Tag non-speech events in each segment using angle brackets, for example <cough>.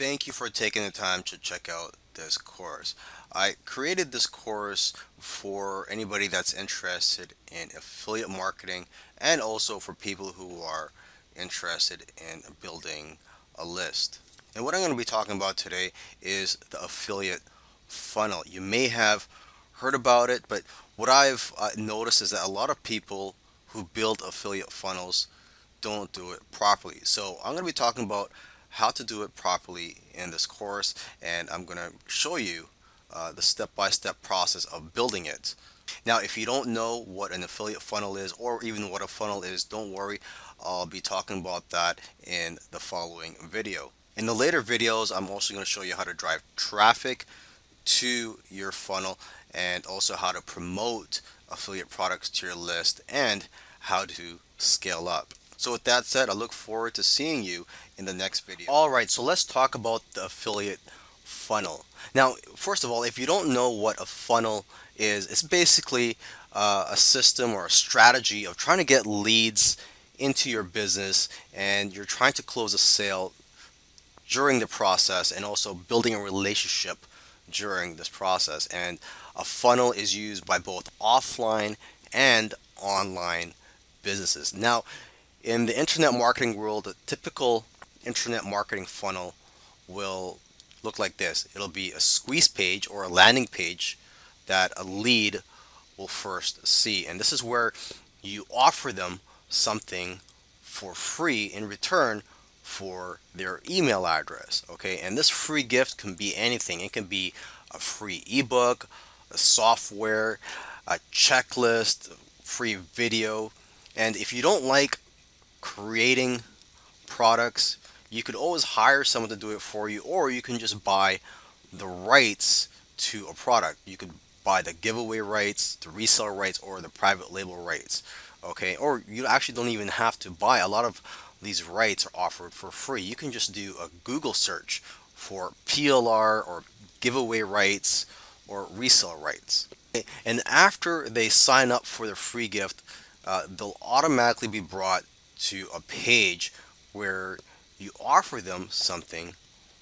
Thank you for taking the time to check out this course. I created this course for anybody that's interested in affiliate marketing and also for people who are interested in building a list. And what I'm going to be talking about today is the affiliate funnel. You may have heard about it, but what I've uh, noticed is that a lot of people who build affiliate funnels don't do it properly. So I'm going to be talking about how to do it properly in this course and I'm going to show you uh, the step-by-step -step process of building it. Now if you don't know what an affiliate funnel is or even what a funnel is don't worry I'll be talking about that in the following video. In the later videos I'm also going to show you how to drive traffic to your funnel and also how to promote affiliate products to your list and how to scale up. So with that said, I look forward to seeing you in the next video. Alright, so let's talk about the affiliate funnel. Now, first of all, if you don't know what a funnel is, it's basically uh, a system or a strategy of trying to get leads into your business and you're trying to close a sale during the process and also building a relationship during this process. And a funnel is used by both offline and online businesses. Now, in the internet marketing world, a typical internet marketing funnel will look like this. It'll be a squeeze page or a landing page that a lead will first see. And this is where you offer them something for free in return for their email address. Okay, and this free gift can be anything. It can be a free ebook, a software, a checklist, free video. And if you don't like creating products, you could always hire someone to do it for you, or you can just buy the rights to a product. You could buy the giveaway rights, the reseller rights, or the private label rights. Okay, or you actually don't even have to buy. A lot of these rights are offered for free. You can just do a Google search for PLR or giveaway rights or resale rights. And after they sign up for the free gift, uh, they'll automatically be brought to a page where you offer them something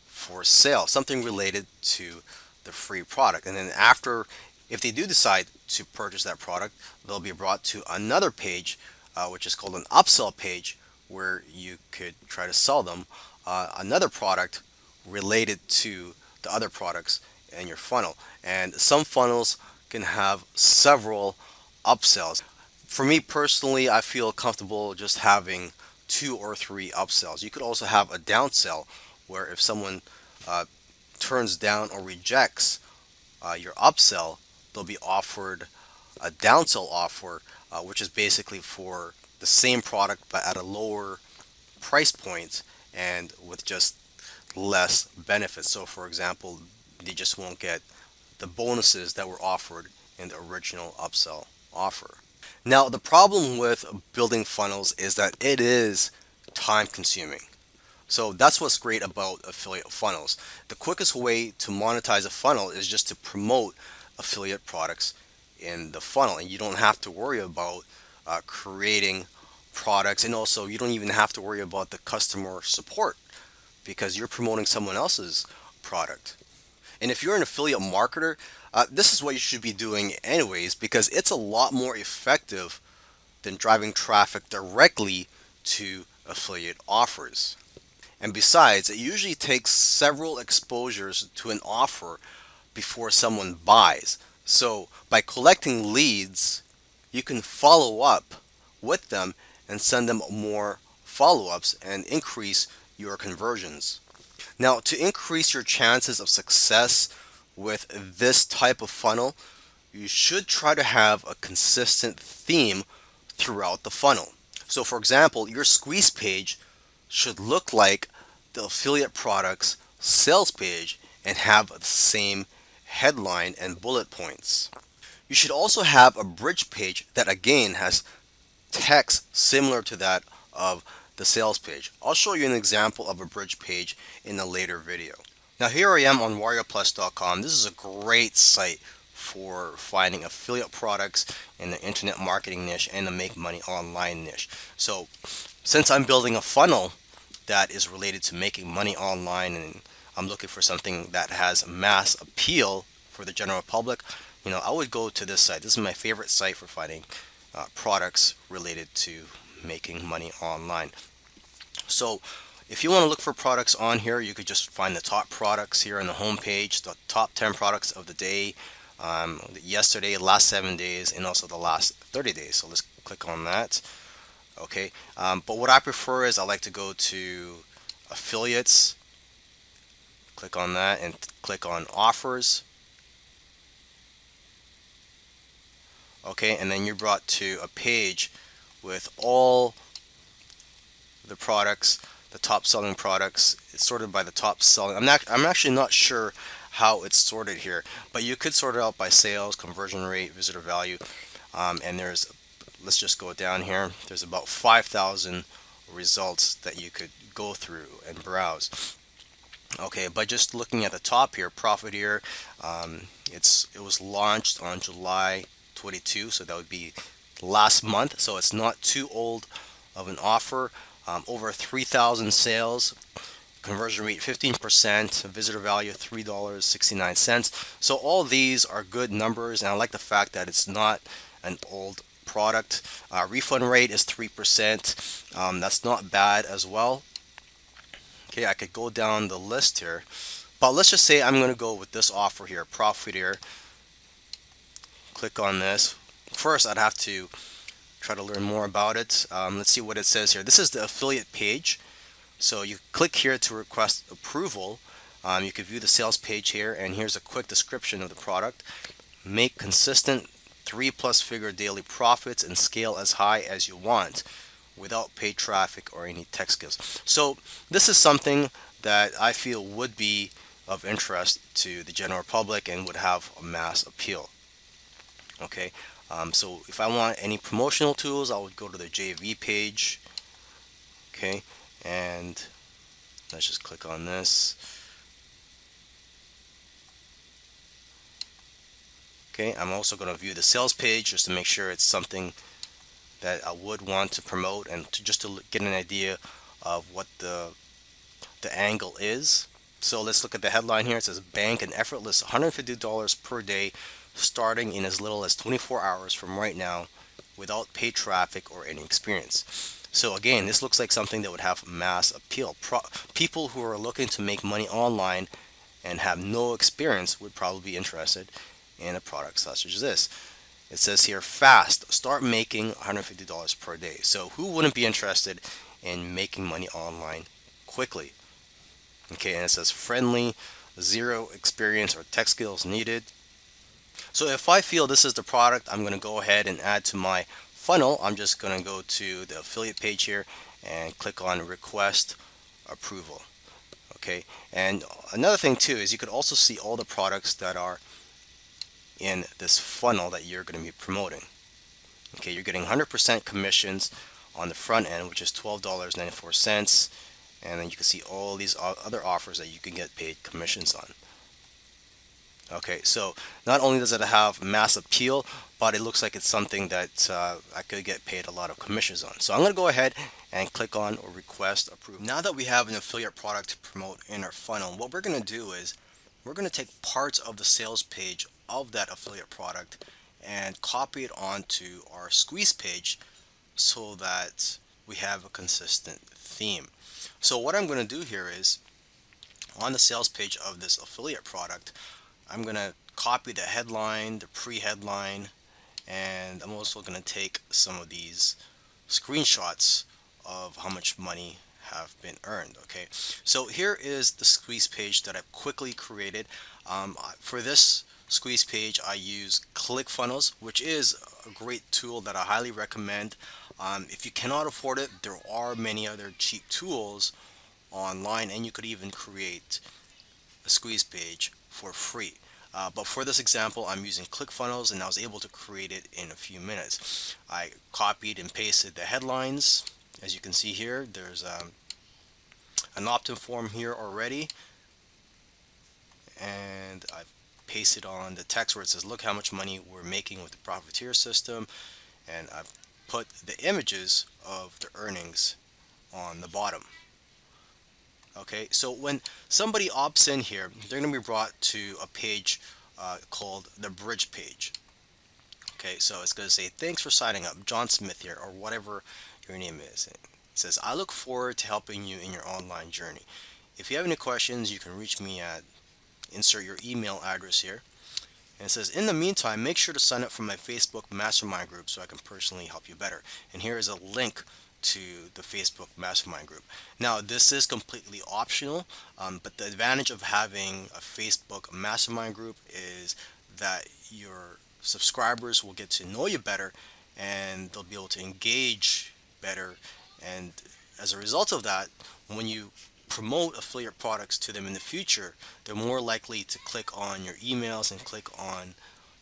for sale, something related to the free product. And then after, if they do decide to purchase that product, they'll be brought to another page, uh, which is called an upsell page, where you could try to sell them uh, another product related to the other products in your funnel. And some funnels can have several upsells. For me personally, I feel comfortable just having two or three upsells. You could also have a downsell where if someone uh, turns down or rejects uh, your upsell, they'll be offered a downsell offer, uh, which is basically for the same product but at a lower price point and with just less benefits. So for example, they just won't get the bonuses that were offered in the original upsell offer. Now the problem with building funnels is that it is time consuming. So that's what's great about affiliate funnels. The quickest way to monetize a funnel is just to promote affiliate products in the funnel and you don't have to worry about uh, creating products and also you don't even have to worry about the customer support because you're promoting someone else's product. And if you're an affiliate marketer, uh, this is what you should be doing anyways because it's a lot more effective than driving traffic directly to affiliate offers. And besides, it usually takes several exposures to an offer before someone buys. So by collecting leads, you can follow up with them and send them more follow-ups and increase your conversions. Now to increase your chances of success with this type of funnel, you should try to have a consistent theme throughout the funnel. So for example, your squeeze page should look like the affiliate products sales page and have the same headline and bullet points. You should also have a bridge page that again has text similar to that of the sales page. I'll show you an example of a bridge page in a later video. Now here I am on warriorplus.com. This is a great site for finding affiliate products in the internet marketing niche and the make money online niche. So since I'm building a funnel that is related to making money online and I'm looking for something that has mass appeal for the general public, you know, I would go to this site. This is my favorite site for finding uh, products related to making money online. So if you want to look for products on here, you could just find the top products here on the home page, the top 10 products of the day, um, yesterday, last seven days, and also the last 30 days. So let's click on that. Okay, um, but what I prefer is I like to go to affiliates, click on that, and click on offers. Okay, and then you're brought to a page with all the products, the top selling products. It's sorted by the top selling. I'm not. I'm actually not sure how it's sorted here, but you could sort it out by sales, conversion rate, visitor value, um, and there's. Let's just go down here. There's about 5,000 results that you could go through and browse. Okay, by just looking at the top here, Profiteer, um, it's it was launched on July 22, so that would be last month. So it's not too old of an offer. Um, over 3,000 sales conversion rate 15% visitor value $3.69 so all these are good numbers and I like the fact that it's not an old product. Uh, refund rate is 3% um, that's not bad as well. Okay I could go down the list here but let's just say I'm gonna go with this offer here Profiteer click on this first I'd have to try to learn more about it. Um, let's see what it says here. This is the affiliate page. So you click here to request approval. Um, you can view the sales page here and here's a quick description of the product. Make consistent three plus figure daily profits and scale as high as you want without paid traffic or any tech skills. So this is something that I feel would be of interest to the general public and would have a mass appeal. Okay, um, so if I want any promotional tools, I would go to the JV page. Okay, and let's just click on this. Okay, I'm also going to view the sales page just to make sure it's something that I would want to promote and to just to get an idea of what the the angle is. So let's look at the headline here. It says bank and effortless $150 per day starting in as little as 24 hours from right now without paid traffic or any experience. So again, this looks like something that would have mass appeal. Pro people who are looking to make money online and have no experience would probably be interested in a product such as this. It says here, fast, start making $150 per day. So who wouldn't be interested in making money online quickly? Okay, and it says friendly, zero experience or tech skills needed. So if I feel this is the product, I'm going to go ahead and add to my funnel. I'm just going to go to the affiliate page here and click on request approval. Okay, and another thing too is you could also see all the products that are in this funnel that you're going to be promoting. Okay, you're getting 100% commissions on the front end, which is $12.94. And then you can see all these other offers that you can get paid commissions on. Okay, so not only does it have mass appeal, but it looks like it's something that uh, I could get paid a lot of commissions on. So I'm going to go ahead and click on or request approve. Now that we have an affiliate product to promote in our funnel, what we're going to do is we're going to take parts of the sales page of that affiliate product and copy it onto our squeeze page so that we have a consistent theme. So what I'm going to do here is on the sales page of this affiliate product, I'm going to copy the headline, the pre-headline, and I'm also going to take some of these screenshots of how much money have been earned okay? So here is the squeeze page that I've quickly created. Um, for this squeeze page I use ClickFunnels which is a great tool that I highly recommend. Um, if you cannot afford it there are many other cheap tools online and you could even create a squeeze page for free. Uh, but for this example, I'm using ClickFunnels and I was able to create it in a few minutes. I copied and pasted the headlines. As you can see here, there's um, an opt-in form here already. And I've pasted on the text where it says, look how much money we're making with the Profiteer system. And I've put the images of the earnings on the bottom. Okay, so when somebody opts in here, they're going to be brought to a page uh, called the bridge page. Okay, so it's going to say, thanks for signing up, John Smith here, or whatever your name is. It says, I look forward to helping you in your online journey. If you have any questions, you can reach me at, insert your email address here. And it says, in the meantime, make sure to sign up for my Facebook mastermind group so I can personally help you better. And here is a link to the Facebook mastermind group. Now, this is completely optional, um, but the advantage of having a Facebook mastermind group is that your subscribers will get to know you better and they'll be able to engage better. And as a result of that, when you promote affiliate products to them in the future, they're more likely to click on your emails and click on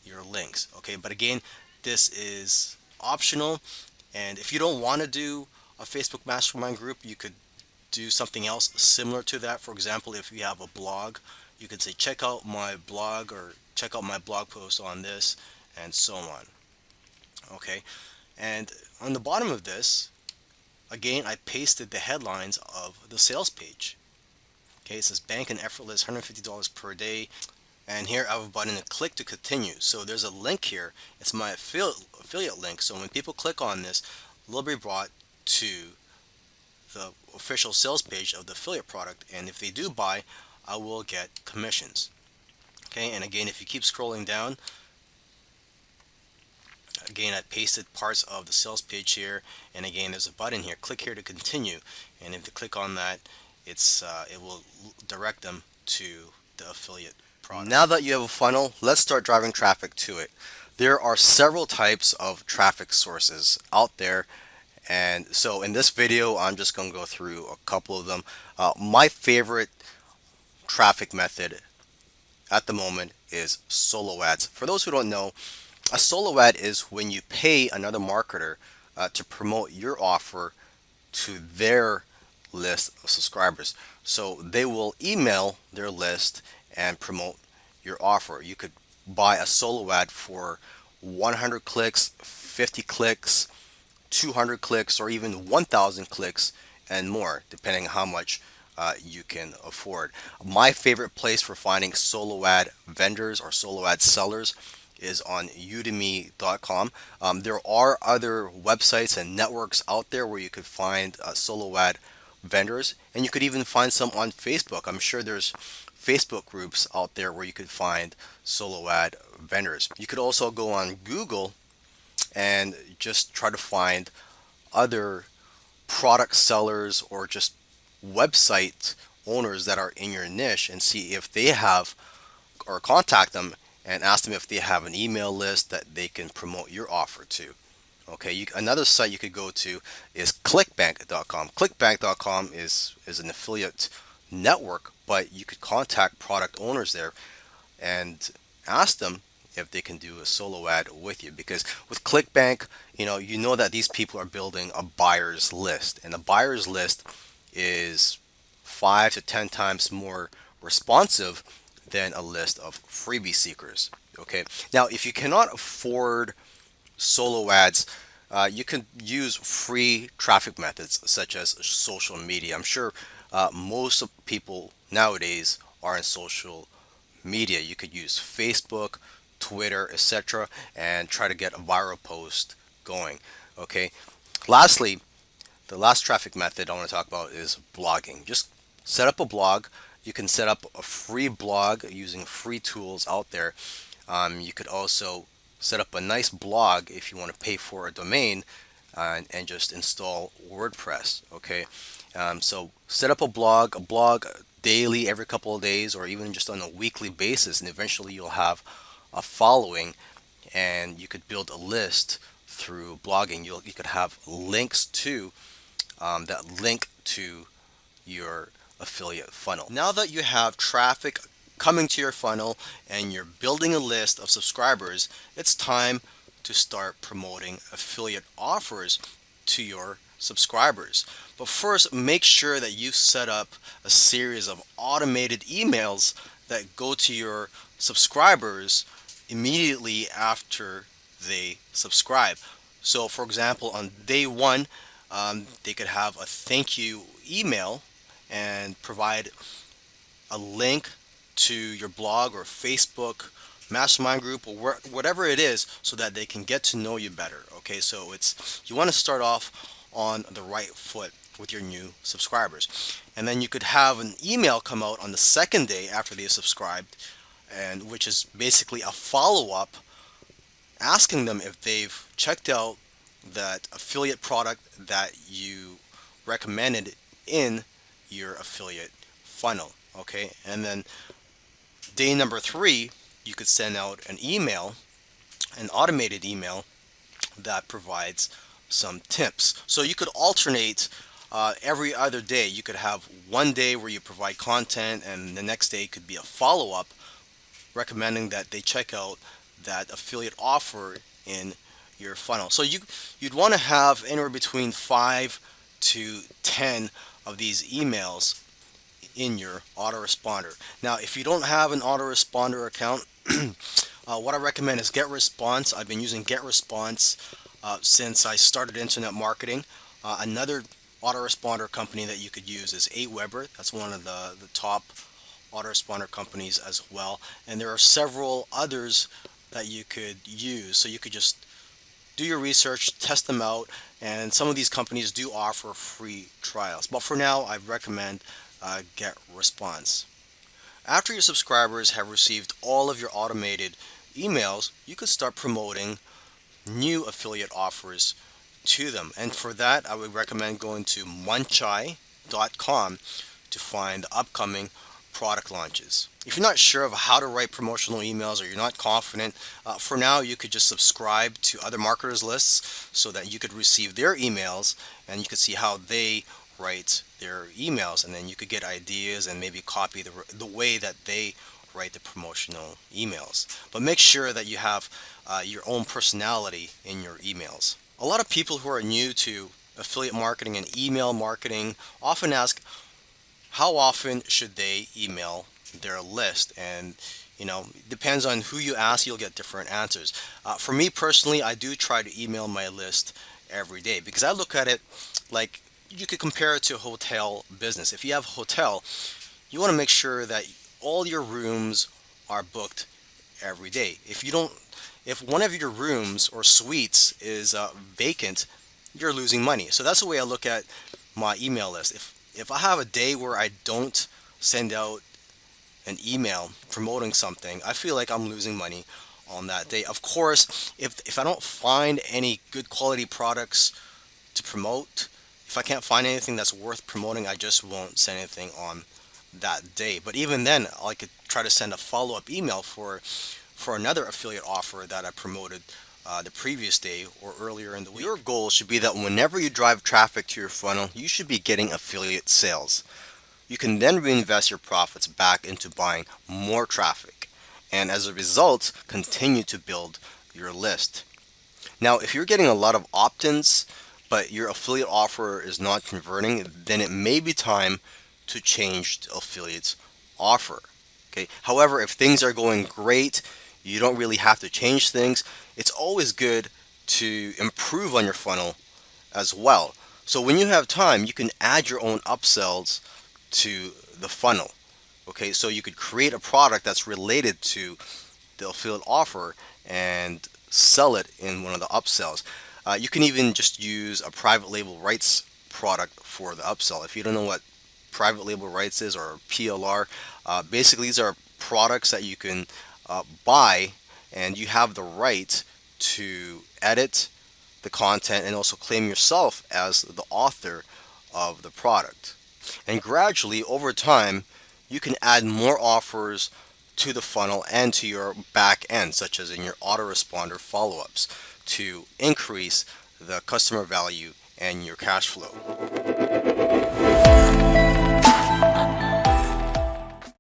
your links. Okay, but again, this is optional and if you don't want to do a Facebook mastermind group, you could do something else similar to that. For example, if you have a blog, you could say check out my blog or check out my blog post on this and so on. Okay, and on the bottom of this, again, I pasted the headlines of the sales page. Okay, it says bank and effortless $150 per day. And here I have a button to click to continue. So there's a link here. It's my affiliate link. So when people click on this, they'll be brought to the official sales page of the affiliate product. And if they do buy, I will get commissions. Okay, and again, if you keep scrolling down, again I pasted parts of the sales page here and again there's a button here click here to continue and if you click on that it's uh, it will direct them to the affiliate product. Now that you have a funnel let's start driving traffic to it. There are several types of traffic sources out there and so in this video I'm just going to go through a couple of them. Uh, my favorite traffic method at the moment is solo ads. For those who don't know a solo ad is when you pay another marketer uh, to promote your offer to their list of subscribers. So they will email their list and promote your offer. You could buy a solo ad for 100 clicks, 50 clicks, 200 clicks, or even 1,000 clicks and more, depending on how much uh, you can afford. My favorite place for finding solo ad vendors or solo ad sellers is on udimi.com. Um, there are other websites and networks out there where you could find uh, solo ad vendors and you could even find some on Facebook. I'm sure there's Facebook groups out there where you could find solo ad vendors. You could also go on Google and just try to find other product sellers or just website owners that are in your niche and see if they have or contact them and ask them if they have an email list that they can promote your offer to. Okay, you, another site you could go to is clickbank.com. Clickbank.com is, is an affiliate network, but you could contact product owners there and ask them if they can do a solo ad with you because with clickbank you know you know that these people are building a buyers list and the buyers list is five to ten times more responsive than a list of freebie seekers. Okay. Now, if you cannot afford solo ads, uh, you can use free traffic methods such as social media. I'm sure uh, most people nowadays are in social media. You could use Facebook, Twitter, etc., and try to get a viral post going. Okay. Lastly, the last traffic method I want to talk about is blogging. Just set up a blog you can set up a free blog using free tools out there. Um, you could also set up a nice blog if you want to pay for a domain uh, and just install WordPress. Okay, um, so set up a blog, a blog daily, every couple of days, or even just on a weekly basis, and eventually you'll have a following, and you could build a list through blogging. You'll you could have links to um, that link to your affiliate funnel. Now that you have traffic coming to your funnel and you're building a list of subscribers, it's time to start promoting affiliate offers to your subscribers. But first, make sure that you set up a series of automated emails that go to your subscribers immediately after they subscribe. So for example, on day one, um, they could have a thank you email and provide a link to your blog or Facebook mastermind group or whatever it is so that they can get to know you better okay so it's you want to start off on the right foot with your new subscribers. And then you could have an email come out on the second day after they subscribed and which is basically a follow-up asking them if they've checked out that affiliate product that you recommended in your affiliate funnel okay? And then day number three you could send out an email an automated email that provides some tips so you could alternate uh, every other day you could have one day where you provide content and the next day could be a follow-up recommending that they check out that affiliate offer in your funnel so you you'd want to have anywhere between five to ten of these emails in your autoresponder. Now, if you don't have an autoresponder account, <clears throat> uh, what I recommend is GetResponse. I've been using GetResponse uh, since I started internet marketing. Uh, another autoresponder company that you could use is Aweber. That's one of the, the top autoresponder companies as well. And there are several others that you could use. So you could just do your research, test them out, and some of these companies do offer free trials. But for now, I recommend uh, GetResponse. After your subscribers have received all of your automated emails, you could start promoting new affiliate offers to them. And for that, I would recommend going to muncheye.com to find upcoming product launches. If you're not sure of how to write promotional emails or you're not confident, uh, for now you could just subscribe to other marketers lists so that you could receive their emails and you could see how they write their emails and then you could get ideas and maybe copy the, the way that they write the promotional emails. But make sure that you have uh, your own personality in your emails. A lot of people who are new to affiliate marketing and email marketing often ask how often should they email their list and you know depends on who you ask you'll get different answers uh, for me personally I do try to email my list every day because I look at it like you could compare it to a hotel business. If you have a hotel, you want to make sure that all your rooms are booked every day. If you don't, if one of your rooms or suites is uh, vacant, you're losing money. So that's the way I look at my email list. If if I have a day where I don't send out an email promoting something, I feel like I'm losing money on that day. Of course, if if I don't find any good quality products to promote, if I can't find anything that's worth promoting, I just won't send anything on that day. But even then, I could try to send a follow-up email for for another affiliate offer that I promoted uh, the previous day or earlier in the week. Your goal should be that whenever you drive traffic to your funnel, you should be getting affiliate sales. You can then reinvest your profits back into buying more traffic and as a result, continue to build your list. Now, if you're getting a lot of opt-ins, but your affiliate offer is not converting, then it may be time to change affiliate's offer. Okay. However, if things are going great, you don't really have to change things. It's always good to improve on your funnel as well. So when you have time, you can add your own upsells to the funnel. Okay, so you could create a product that's related to the affiliate offer and sell it in one of the upsells. Uh, you can even just use a private label rights product for the upsell. If you don't know what private label rights is or PLR, uh, basically these are products that you can uh, buy and you have the right to edit the content and also claim yourself as the author of the product. And gradually over time you can add more offers to the funnel and to your back end such as in your autoresponder follow-ups to increase the customer value and your cash flow.